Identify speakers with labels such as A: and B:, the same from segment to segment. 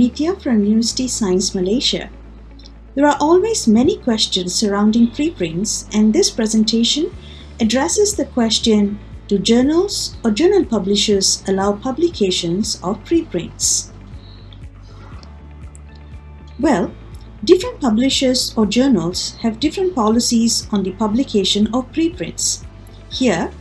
A: Nitya from University Science Malaysia. There are always many questions surrounding preprints and this presentation addresses the question Do journals or journal publishers allow publications of preprints? Well, different publishers or journals have different policies on the publication of preprints. Here,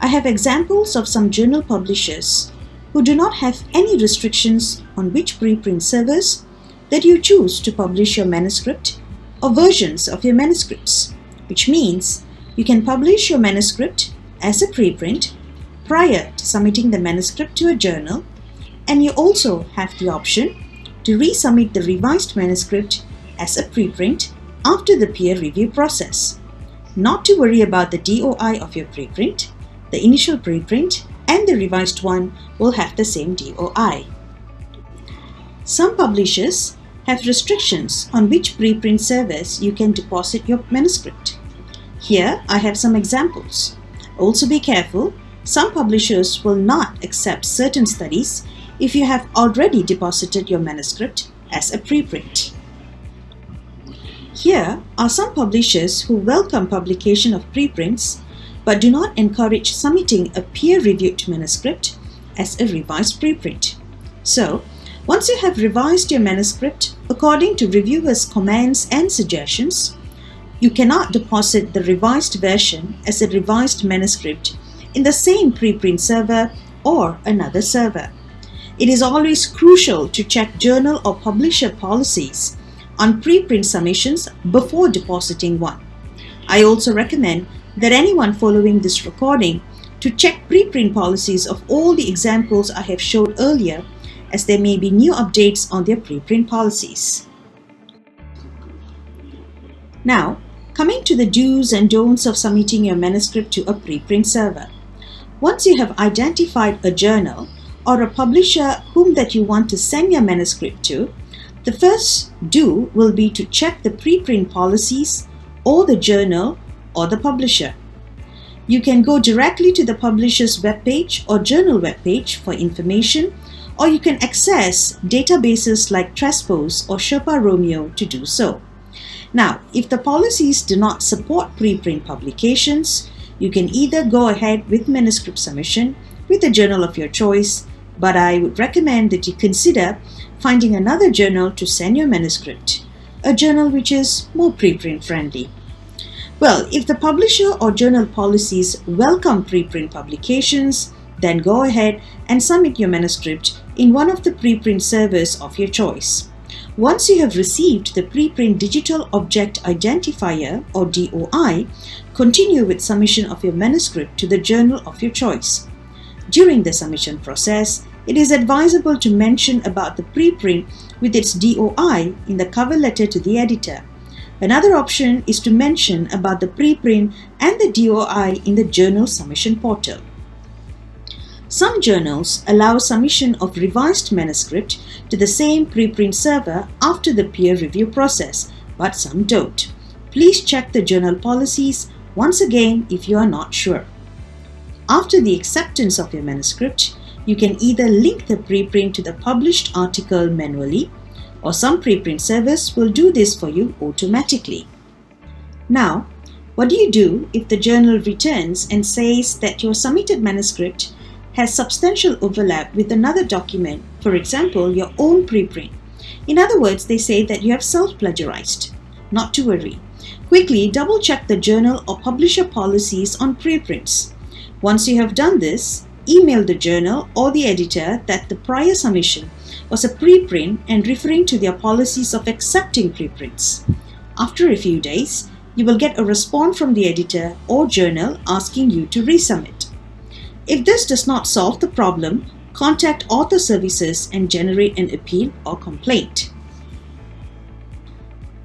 A: I have examples of some journal publishers who do not have any restrictions on which preprint servers that you choose to publish your manuscript or versions of your manuscripts, which means you can publish your manuscript as a preprint prior to submitting the manuscript to a journal and you also have the option to resubmit the revised manuscript as a preprint after the peer review process. Not to worry about the DOI of your preprint, the initial preprint and the revised one will have the same DOI. Some publishers have restrictions on which preprint service you can deposit your manuscript. Here I have some examples. Also be careful, some publishers will not accept certain studies if you have already deposited your manuscript as a preprint. Here are some publishers who welcome publication of preprints but do not encourage submitting a peer-reviewed manuscript as a revised preprint. So, once you have revised your manuscript according to reviewers' comments and suggestions, you cannot deposit the revised version as a revised manuscript in the same preprint server or another server. It is always crucial to check journal or publisher policies on preprint submissions before depositing one. I also recommend that anyone following this recording to check preprint policies of all the examples I have showed earlier as there may be new updates on their preprint policies. Now, coming to the do's and don'ts of submitting your manuscript to a preprint server. Once you have identified a journal or a publisher whom that you want to send your manuscript to, the first do will be to check the preprint policies or the journal or the publisher. You can go directly to the publisher's webpage or journal webpage for information or you can access databases like Transpose or Sherpa Romeo to do so. Now, if the policies do not support preprint publications, you can either go ahead with manuscript submission with a journal of your choice, but I would recommend that you consider finding another journal to send your manuscript, a journal which is more preprint friendly. Well, if the publisher or journal policies welcome preprint publications, then go ahead and submit your manuscript in one of the preprint servers of your choice. Once you have received the preprint digital object identifier or DOI, continue with submission of your manuscript to the journal of your choice. During the submission process, it is advisable to mention about the preprint with its DOI in the cover letter to the editor. Another option is to mention about the preprint and the DOI in the journal submission portal. Some journals allow submission of revised manuscript to the same preprint server after the peer review process, but some don't. Please check the journal policies once again if you are not sure. After the acceptance of your manuscript, you can either link the preprint to the published article manually or some preprint service will do this for you automatically. Now, what do you do if the journal returns and says that your submitted manuscript has substantial overlap with another document, for example, your own preprint? In other words, they say that you have self-plagiarized. Not to worry. Quickly double check the journal or publisher policies on preprints. Once you have done this, email the journal or the editor that the prior submission was a preprint and referring to their policies of accepting preprints. After a few days, you will get a response from the editor or journal asking you to resubmit. If this does not solve the problem, contact author services and generate an appeal or complaint.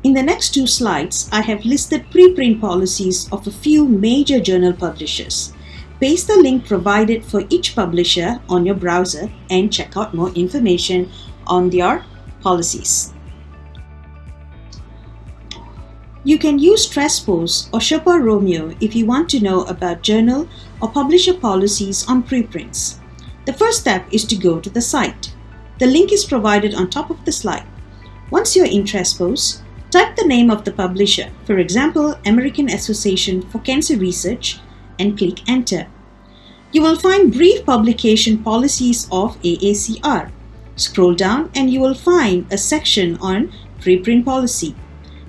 A: In the next two slides, I have listed preprint policies of a few major journal publishers. Paste the link provided for each publisher on your browser and check out more information on their policies. You can use Transpose or Sherpa Romeo if you want to know about journal or publisher policies on preprints. The first step is to go to the site. The link is provided on top of the slide. Once you're in Transpose, type the name of the publisher, for example, American Association for Cancer Research, and click Enter. You will find brief publication policies of AACR. Scroll down and you will find a section on preprint policy.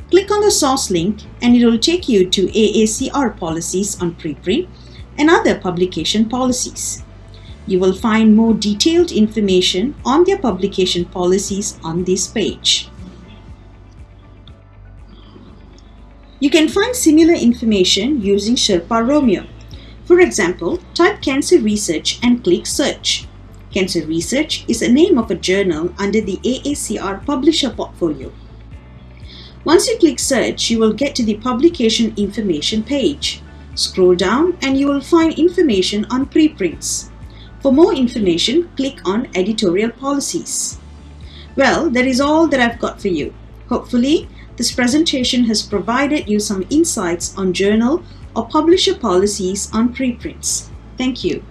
A: Click on the source link and it will take you to AACR policies on preprint and other publication policies. You will find more detailed information on their publication policies on this page. You can find similar information using Sherpa Romeo. For example, type cancer research and click search. Cancer Research is a name of a journal under the AACR publisher portfolio. Once you click search, you will get to the publication information page. Scroll down and you will find information on preprints. For more information, click on editorial policies. Well, that is all that I've got for you. Hopefully, this presentation has provided you some insights on journal or publisher policies on preprints. Thank you.